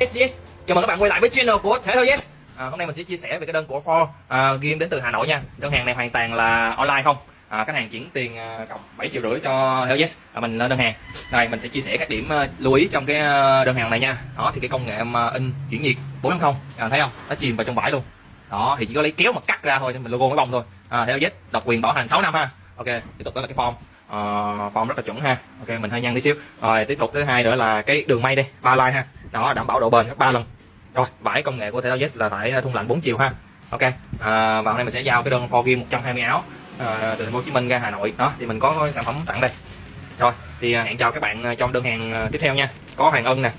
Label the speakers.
Speaker 1: Chào mừng các bạn quay lại với channel của Thể thao Yes. À, Hôm nay mình sẽ chia sẻ về cái đơn của Ford à, game đến từ Hà Nội nha. Đơn hàng này hoàn toàn là online không? À, Khách hàng chuyển tiền à, cọc 7 triệu rưỡi cho Thể Yes. À, Mình lên đơn hàng. Đây mình sẽ chia sẻ các điểm à, lưu ý trong cái à, đơn hàng này nha. Đó thì cái công nghệ mà in chuyển nhiệt 450 à, Thấy không? Nó chìm vào trong vải luôn. Đó thì chỉ có lấy kéo mà cắt ra thôi mình logo mới bông thôi. À, Thể Yes độc quyền bảo hành 6 năm ha. Ok tiếp tục đó là cái form. Uh, form rất là chuẩn ha. Ok mình hơi nhăn tí xíu. Rồi tiếp tục thứ hai nữa là cái đường may đây. Ba line ha đó đảm bảo độ bền gấp ba lần. Rồi vải công nghệ của thể thao là vải ờ, thun lạnh 4 chiều ha. Ok à, và hôm nay mình sẽ giao cái đơn 4 game 120 áo à, từ thành phố Hồ Chí Minh ra Hà Nội. Đó thì mình có sản phẩm tặng đây. Rồi thì hẹn chào các bạn trong đơn hàng tiếp theo nha. Có Hoàng Ân nè